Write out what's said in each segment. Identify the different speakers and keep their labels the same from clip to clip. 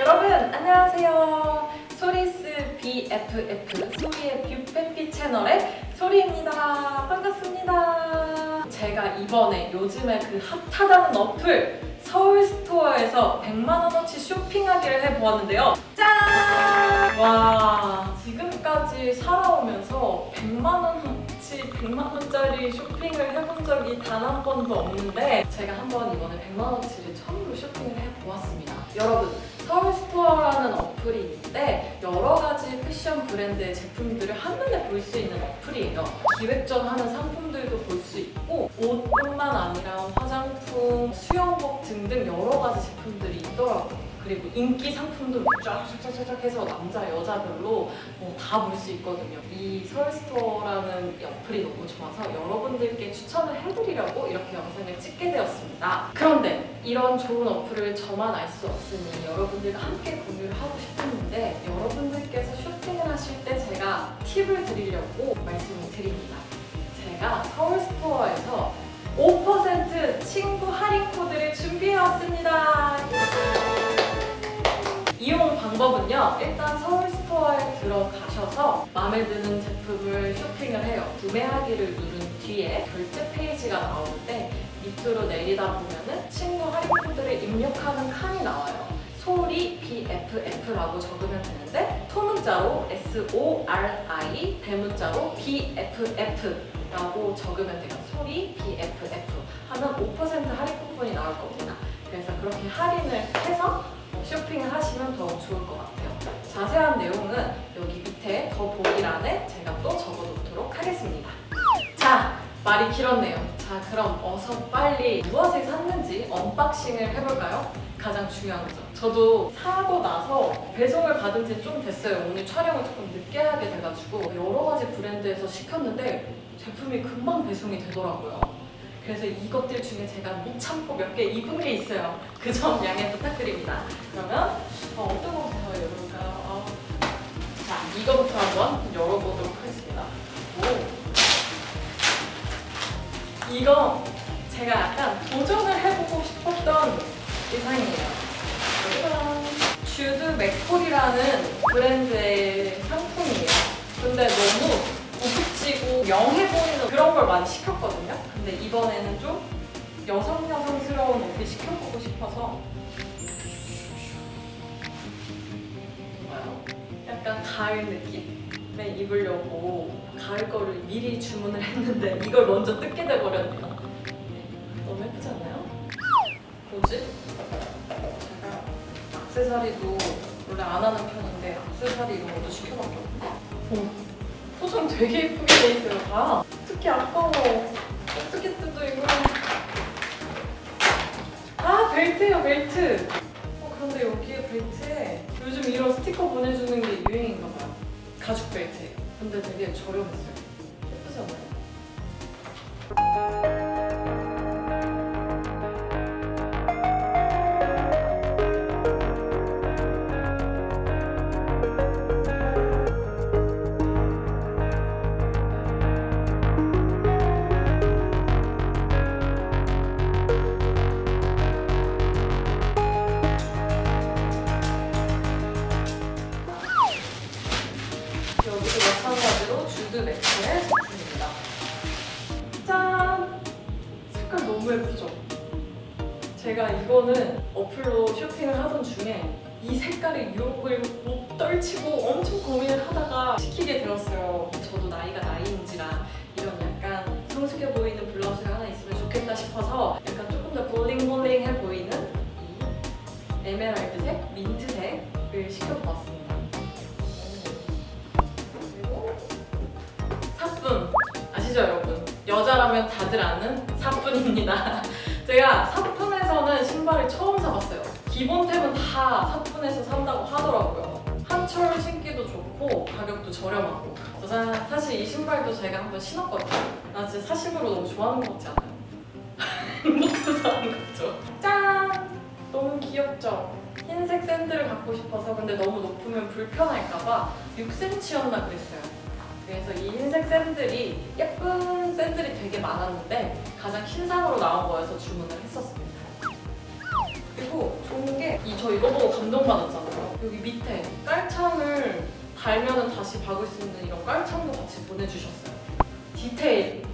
Speaker 1: 여러분 안녕하세요. 소리스 BFF 소리의 뷰빼피 채널의 소리입니다. 반갑습니다. 제가 이번에 요즘에 그 핫하다는 어플 서울 스토어에서 100만원어치 쇼핑하기를 해보았는데요. 짠! 와 지금까지 살아오면서 100만원어치 100만원짜리 쇼핑을 해본 적이 단 한 번도 없는데 제가 한번 이번에 100만원어치를 처음으로 쇼핑을 해보았습니다. 여러분 서울 스토어라는 어플이 있는데 여러 가지 패션 브랜드의 제품들을 한눈에 볼 수 있는 어플이에요. 기획전 하는 상품들도 볼 수 있고 옷뿐만 아니라 화장품, 수영복 등등 여러 가지 제품들이 있더라고요. 그리고 인기 상품도 쫙쫙쫙쫙 해서 남자, 여자별로 뭐 다 볼 수 있거든요. 이 서울스토어라는 이 어플이 너무 좋아서 여러분들께 추천을 해드리려고 이렇게 영상을 찍게 되었습니다. 그런데 이런 좋은 어플을 저만 알 수 없으니 여러분들과 함께 공유를 하고 싶었는데 여러분들께서 쇼핑을 하실 때 제가 팁을 드리려고 말씀을 드립니다. 제가 서울스토어에서 5% 친구 할인 코드를 준비해왔습니다. 이용 방법은요. 일단 서울 스토어에 들어가셔서 마음에 드는 제품을 쇼핑을 해요. 구매하기를 누른 뒤에 결제 페이지가 나오는데 밑으로 내리다 보면은 친구 할인 코드를 입력하는 칸이 나와요. 소리 BFF라고 적으면 되는데 소문자로 S-O-R-I 대문자로 BFF라고 적으면 돼요. 소리 BFF 하면 5% 할인 쿠폰이 나올 겁니다. 그래서 그렇게 할인을 해서 쇼핑을 하시면 더 좋을 것 같아요. 자세한 내용은 여기 밑에 더 보기란에 제가 또 적어놓도록 하겠습니다. 자, 말이 길었네요. 자, 그럼 어서 빨리 무엇을 샀는지 unboxing을 해볼까요? 가장 중요한 거죠. 저도 사고 나서 배송을 받은 지 좀 됐어요. 오늘 촬영을 조금 늦게 하게 돼가지고 여러 가지 브랜드에서 시켰는데 제품이 금방 배송이 되더라고요. 그래서 이것들 중에 제가 못 참고 몇 개 입은 게 있어요. 그 점 양해 부탁드립니다. 그러면 어, 어떤 거부터 열어볼까요? 어, 자, 이거부터 한번 열어보도록 하겠습니다. 오. 이거 제가 약간 도전을 해보고 싶었던 의상이에요. 주드 맥콜이라는 브랜드의 상품이에요. 근데 너무 영해 보이는 그런 걸 많이 시켰거든요. 근데 이번에는 좀 여성 여성스러운 옷을 시켜보고 싶어서? 약간 가을 느낌에 입으려고 가을 거를 미리 주문을 했는데 이걸 먼저 뜯게 돼버렸네요. 네, 너무 예쁘지 않나요? 뭐지? 제가 악세사리도 원래 안 하는 편인데 악세사리 이런 것도 시켜봤거든요. 어, 포장 되게 예쁘게 돼 있어요, 다. 특히 아까워. 어떻게 뜯어, 이거. 아, 벨트예요, 벨트. 어, 그런데 여기에 벨트에 요즘 이런 스티커 보내주는 게 유행인가 봐요. 가죽 벨트예요. 근데 되게 저렴했어요. 예쁘지 않아요? 여자라면 다들 아는 사뿐입니다. 제가 사뿐에서는 신발을 처음 사봤어요. 기본템은 다 사뿐에서 산다고 하더라고요. 한철 신기도 좋고 가격도 저렴하고 짜잔 사실 이 신발도 제가 한번 신었거든요. 나 진짜 사심으로 너무 좋아하는 것 같지 않아요? 행복해서 하는 거죠. 짠! 너무 귀엽죠? 흰색 샌들을 갖고 싶어서 근데 너무 높으면 불편할까봐 6cm였나 그랬어요. 그래서 이 흰색 샌들이 예쁜 샌들이 되게 많았는데 가장 신상으로 나온 거여서 주문을 했었습니다. 그리고 좋은 게 이 저 이거 보고 감동받았잖아요. 여기 밑에 깔창을 달면은 다시 박을 수 있는 이런 깔창도 같이 보내주셨어요. 디테일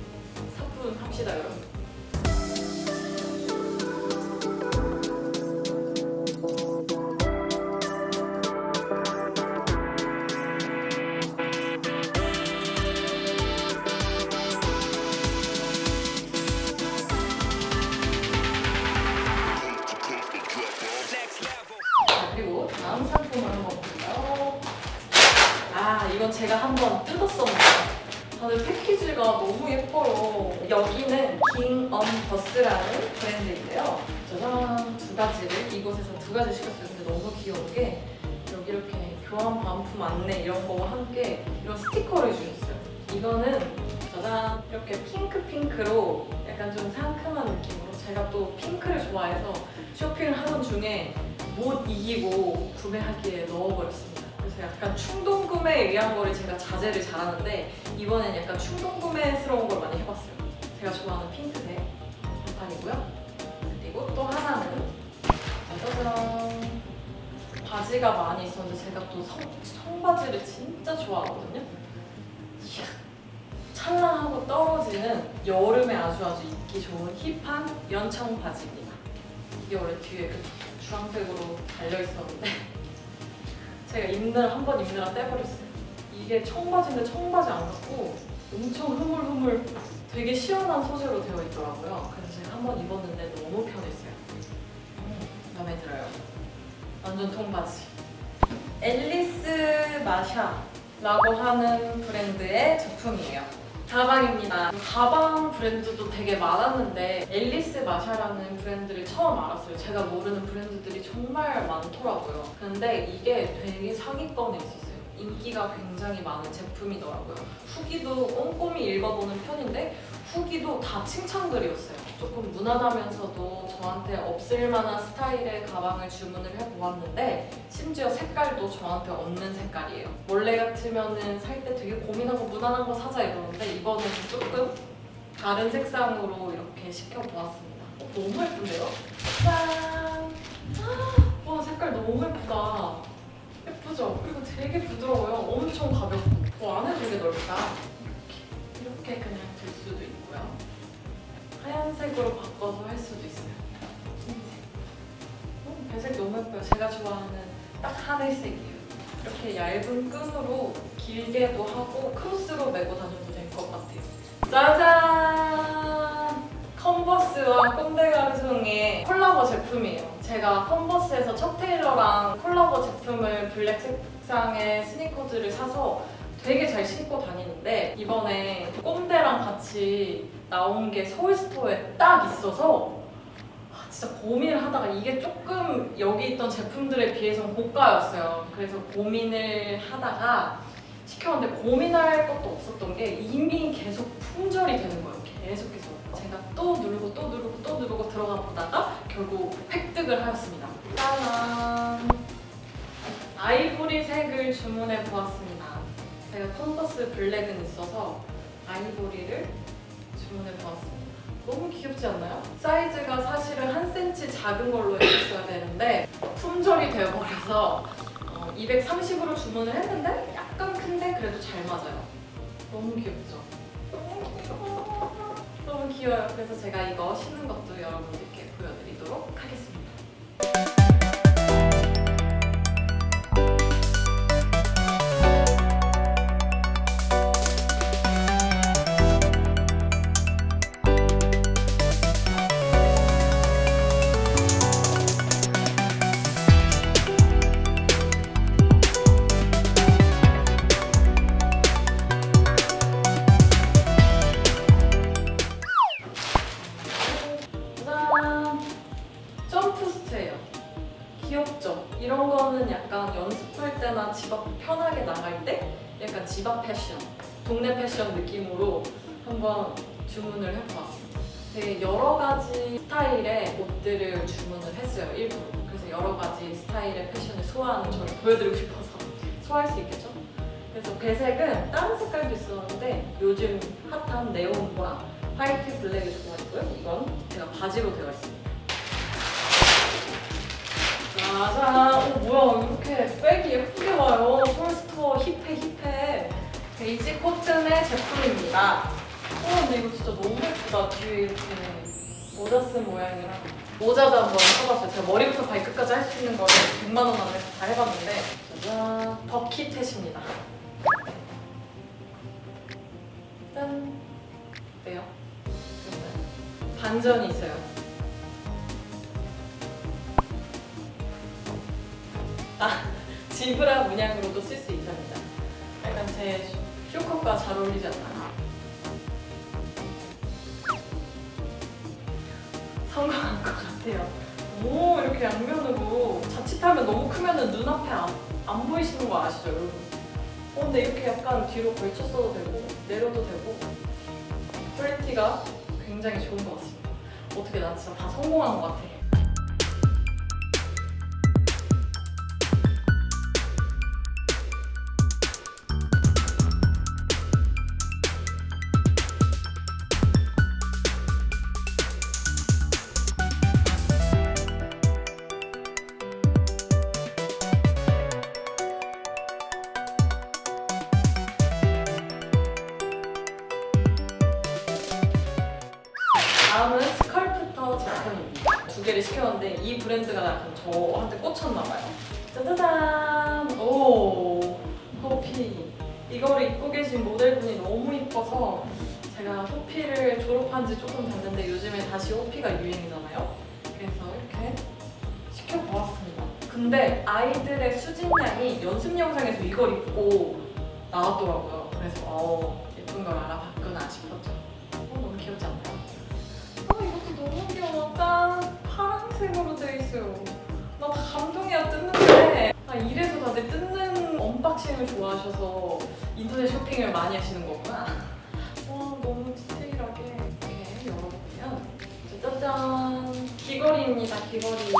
Speaker 1: 사뿐합시다 여러분. 너무 예뻐요. 여기는 킹언버스라는 브랜드인데요. 짜잔! 두 가지를 이곳에서 두 가지 시켰어요. 근데 너무 귀여운 게 여기 이렇게 교환 반품 안내 이런 거와 함께 이런 스티커를 주셨어요. 이거는 짜잔! 이렇게 핑크핑크로 약간 좀 상큼한 느낌으로 제가 또 핑크를 좋아해서 쇼핑을 하던 중에 못 이기고 구매하기에 넣어버렸습니다. 약간 충동 구매에 의한 거를 제가 자제를 잘하는데 이번엔 약간 충동 구매스러운 걸 많이 해봤어요. 제가 좋아하는 핑크색 반판이고요. 그리고 또 하나는 짜자잔 바지가 많이 있었는데 제가 또 성, 청바지를 진짜 좋아하거든요. 이야, 찰랑하고 떨어지는 여름에 아주 아주 입기 좋은 힙한 연청 바지입니다. 이게 원래 뒤에 그 주황색으로 달려 있었는데 제가 입느라 한번 입느라 떼버렸어요. 이게 청바지인데 청바지 안 같고 엄청 흐물흐물 되게 시원한 소재로 되어 있더라고요. 그래서 제가 한 번 입었는데 너무 편했어요. 음, 마음에 들어요. 완전 통바지. 앨리스 마샤라고 하는 브랜드의 제품이에요. 가방입니다. 가방 브랜드도 되게 많았는데 앨리스 마샤라는 브랜드를 처음 알았어요. 제가 모르는 브랜드들이 정말 많더라고요. 근데 이게 되게 상위권에 있었어요. 인기가 굉장히 많은 제품이더라고요. 후기도 꼼꼼히 읽어보는 편인데 후기도 다 칭찬글이었어요. 조금 무난하면서도 저한테 없을 만한 스타일의 가방을 주문을 해보았는데 심지어 색깔도 저한테 없는 색깔이에요. 원래 같으면은 살때 되게 고민하고 무난한 거 사자 이러는데 이번에는 조금 다른 색상으로 이렇게 시켜보았습니다. 어, 너무 예쁜데요? 짠! 와 색깔 너무 예쁘다. 예쁘죠? 그리고 되게 부드러워요. 엄청 가볍고. 어, 안에 되게 넓다. 이렇게, 그냥 들 수도 있 고요. 하얀색으로 바꿔서 할 수도 있어요. 흰색. 어, 배색 너무 예뻐요. 제가 좋아하는 딱 하늘색이에요. 이렇게 얇은 끈으로 길게도 하고 크로스로 메고 다녀도 될 것 같아요. 짜잔! 컨버스와 꼼데 가르송의 콜라보 제품이에요. 제가 컨버스에서 척 테일러랑 콜라보 제품을 블랙 색상의 스니커즈를 사서 되게 잘 신고 다니는데 이번에 꼰대랑 같이 나온 게 서울스토어에 딱 있어서 아, 진짜 고민을 하다가 이게 조금 여기 있던 제품들에 비해서는 고가였어요. 그래서 고민을 하다가 시켰는데 고민할 것도 없었던 게 이미 계속 품절이 되는 거예요. 계속해서 제가 또 누르고 또 누르고 또 누르고 들어가 보다가 결국 획득을 하였습니다. 짜잔! 아이보리 색을 주문해 보았습니다. 제가 컨버스 블랙은 있어서 아이보리를 주문해 보았습니다. 너무 귀엽지 않나요? 사이즈가 사실은 한 cm 작은 걸로 했었어야 되는데 품절이 되어버려서 230으로 주문을 했는데 약간 큰데 그래도 잘 맞아요. 너무 귀엽죠? 너무 귀여워요. 그래서 제가 이거 신는 것도 여러분들께 보여드리도록 하겠습니다. 때나 집앞 편하게 나갈 때 약간 집 앞 패션, 동네 패션 느낌으로 한번 주문을 해보았습니다. 되게 여러 가지 스타일의 옷들을 주문을 했어요, 일부러. 그래서 여러 가지 스타일의 패션을 소화하는 저를 보여드리고 싶어서 소화할 수 있겠죠? 그래서 배색은 다른 색깔도 있었는데 요즘 핫한 네온과 화이트 블랙을 좋아했고요. 이건 제가 바지로 되어 있습니다. 짜잔. 어, 뭐야. 이렇게 백이 예쁘게 와요. 폴스터 힙해, 힙해. 베이지 코튼의 제품입니다. 어, 근데 이거 진짜 너무 예쁘다. 뒤에 이렇게 모자 쓴 모양이랑. 모자도 한번 써봤어요. 제가 머리부터 발끝까지 할 수 있는 거를 100만 원 안에서 다 해봤는데 짜잔. 버킷햇입니다. 짠. 어때요? 반전이 있어요. 아, 지브라 문양으로도 쓸 수 있답니다. 약간 제 쇼컷과 잘 어울리지 않나요? 성공한 것 같아요. 오, 이렇게 양면으로 자칫하면 너무 크면 눈앞에 안, 안 보이시는 거 아시죠, 여러분? 어, 근데 이렇게 약간 뒤로 걸쳤어도 되고, 내려도 되고, 퀄리티가 굉장히 좋은 것 같습니다. 어떻게 나 진짜 다 성공한 것 같아. 이 브랜드가 약간 저한테 꽂혔나 봐요. 짜자잔! 오, 호피. 이거를 입고 계신 모델분이 너무 이뻐서 제가 호피를 졸업한 지 조금 됐는데 요즘에 다시 호피가 유행이잖아요. 그래서 이렇게 시켜보았습니다. 근데 아이들의 수진양이 연습 영상에서 이걸 입고 나왔더라고요. 그래서 어, 예쁜 걸 알아봤구나 싶었죠. 어, 너무 귀엽지 않나요? 아 이것도 너무 귀여워. 짠! 파란색으로 돼 있어요. 나 다 감동이야 뜯는데. 아 이래서 다들 뜯는 unboxing을 좋아하셔서 인터넷 쇼핑을 많이 하시는 거구나. 와 너무 디테일하게 이렇게 열어보면 짜잔! 귀걸이입니다 귀걸이.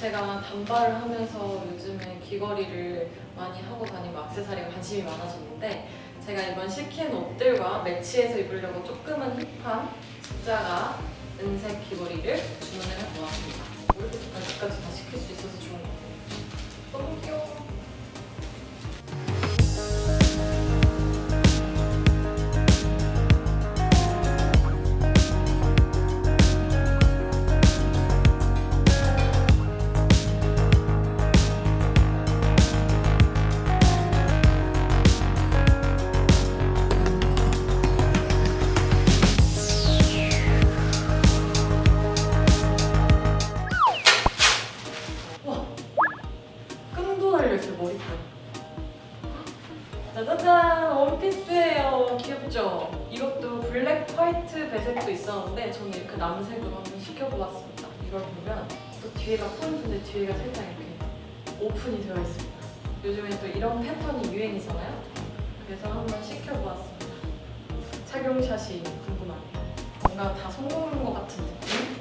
Speaker 1: 제가 단발을 하면서 요즘에 귀걸이를 많이 하고 다니고 액세서리에 관심이 많아졌는데 제가 이번 시킨 옷들과 매치해서 입으려고 조금은 힙한 십자가 은색 귀걸이를 주문을 해보았습니다. 머리부터 발끝까지 다 시킬 수 있어서 좋은 것 같아요. 너무 귀여워. 요즘에 또 이런 패턴이 유행이잖아요. 그래서 한번 시켜보았습니다. 착용샷이 궁금하네요. 뭔가 다 성공한 것 같은 느낌?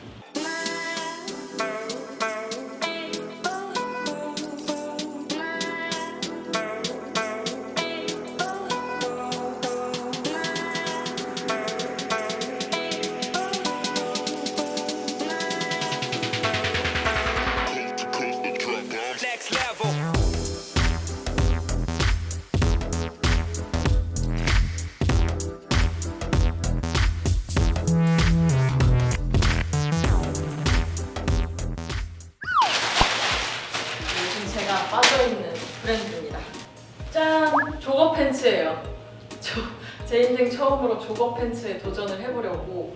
Speaker 1: jogger pants에 도전을 해보려고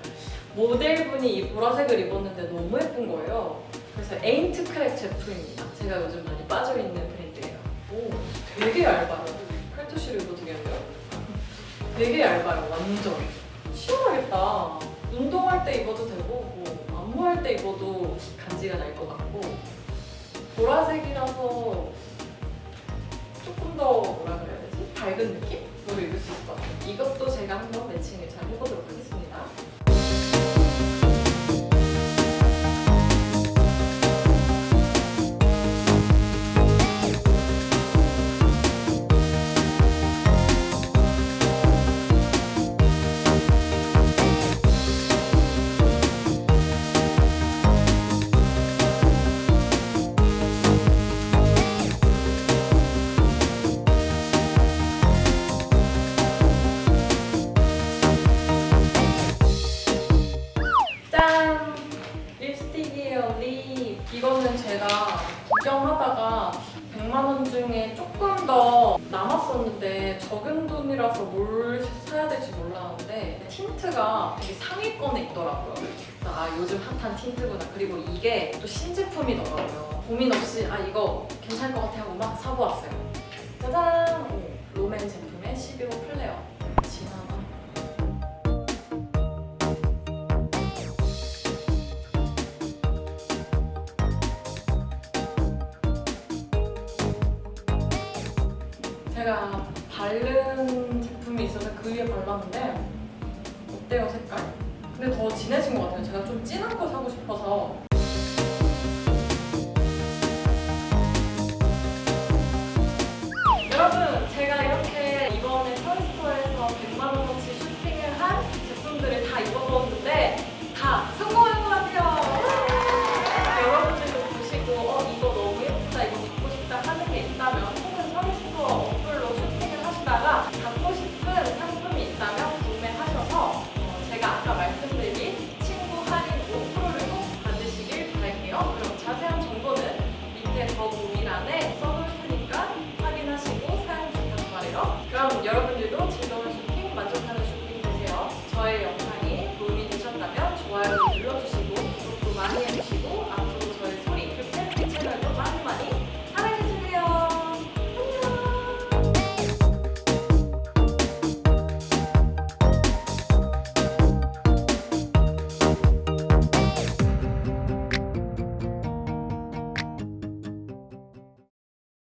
Speaker 1: 모델분이 이 보라색을 입었는데 너무 예쁜 거예요. 그래서 에인트 크랙 제품입니다. 제가 요즘 많이 빠져있는 브랜드예요. 오, 되게 얇아요. 팔토시로 입어도 되겠네요. 되게 얇아요, 완전. 시원하겠다. 운동할 때 입어도 되고 뭐 안무할 때 입어도 간지가 날 것 같고 보라색이라서 조금 더 뭐라 그래야 되지? 밝은 느낌 입을 수 있을 것 같아요. 이것도 제가 한번 매칭을 잘 해보도록 하겠습니다. 아 요즘 핫한 틴트구나. 그리고 이게 또 신제품이더라고요. 고민 없이 아 이거 괜찮을 것 같아 하고 막 사보았어요. 짜잔! 오, 롬앤 제품의 12호 플레어. 진하다. 제가 바른 제품이 있어서 그 위에 발랐는데 어때요 색깔? 근데 더 진해진 것 같아요. 제가 좀 진한 거 사고 싶어서